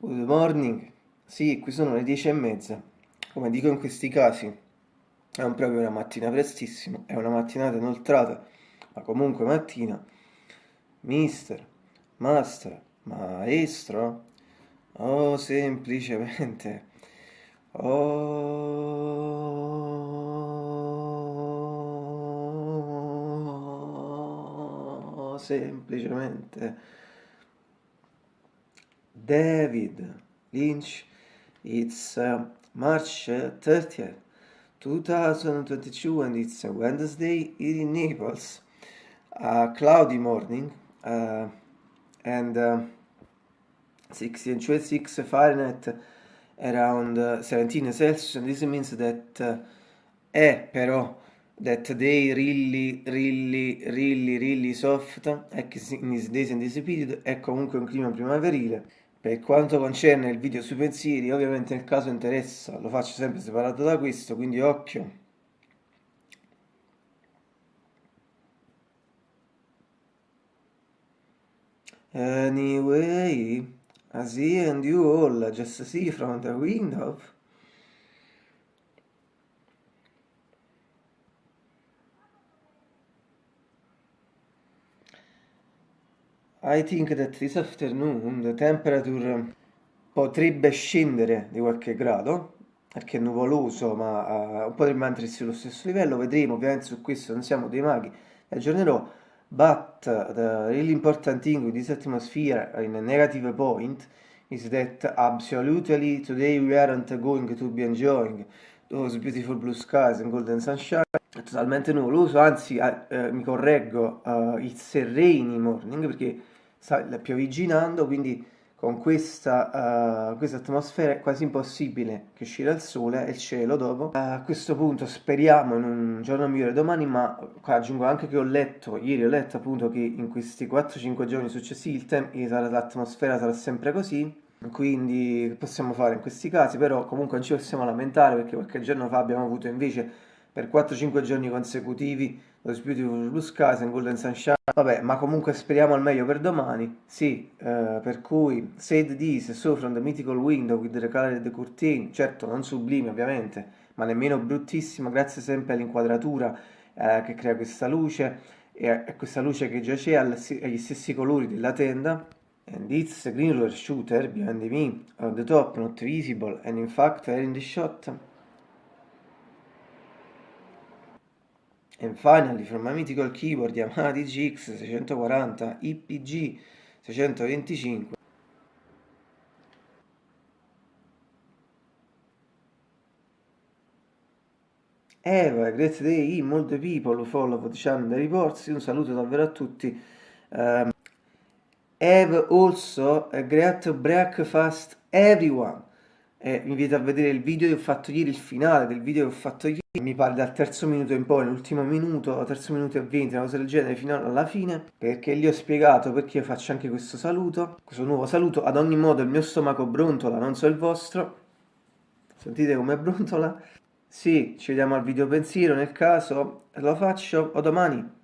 Good morning. Sì, qui sono le dieci e mezza. Come dico in questi casi, è un proprio una mattina prestissimo, è una mattinata inoltrata, ma comunque mattina. Mister, master, maestro, oh semplicemente, oh semplicemente. David Lynch. It's uh, March 30th, 2022, and it's a Wednesday in Naples. A cloudy morning, uh, and uh, 6 Fahrenheit around uh, 17 Celsius, and this means that uh, è però that day really, really, really, really soft, in this and this period, è comunque un clima primaverile. Per quanto concerne il video sui pensieri, ovviamente nel caso interessa, lo faccio sempre separato da questo, quindi occhio. Anyway, I see and you all just see from the window. I think that this afternoon the temperature potrebbe scendere di qualche grado, perché è nuvoloso, ma uh, potrebbe mantenersi allo stesso livello, vedremo, ovviamente su questo non siamo dei maghi, aggiornerò, but the really important thing with this atmosphere in a negative point is that absolutely today we aren't going to be enjoying those beautiful blue skies and golden sunshine. È totalmente nuvoloso anzi eh, mi correggo uh, it's a rainy morning perché piovigginando, quindi con questa, uh, questa, atmosfera è quasi impossibile che uscire al sole e il cielo dopo. Uh, a questo punto speriamo in un giorno migliore domani, ma qua aggiungo anche che ho letto, ieri ho letto appunto che in questi 4-5 giorni successivi l'atmosfera sarà sempre così, quindi possiamo fare in questi casi, però comunque non ci possiamo lamentare perché qualche giorno fa abbiamo avuto invece per 4-5 giorni consecutivi lo Beautiful Blue Skies and Golden Sunshine. Vabbè ma comunque speriamo al meglio per domani. Sì eh, per cui Said This So From The Mythical Window with the Colored Curtain certo non sublime ovviamente ma nemmeno bruttissimo grazie sempre all'inquadratura eh, che crea questa luce e a questa luce che già c'è agli stessi colori della tenda. And it's a green roller shooter behind me. On the top not visible and in fact in the shot And finally, from my mythical keyboard Yamaha DGX 640 IPG 625 Eva, great day, molte people who follow the channel reports, un saluto davvero a tutti. Um, have also a great breakfast everyone. Eh, vi invito a vedere il video che ho fatto ieri, il finale del video che ho fatto ieri. Mi pare dal terzo minuto in poi, l'ultimo minuto, terzo minuto e venti, una cosa del genere, fino alla fine, perché gli ho spiegato perché io faccio anche questo saluto, questo nuovo saluto, ad ogni modo il mio stomaco brontola, non so il vostro, sentite come brontola? Sì, ci vediamo al video pensiero, nel caso. Lo faccio o domani.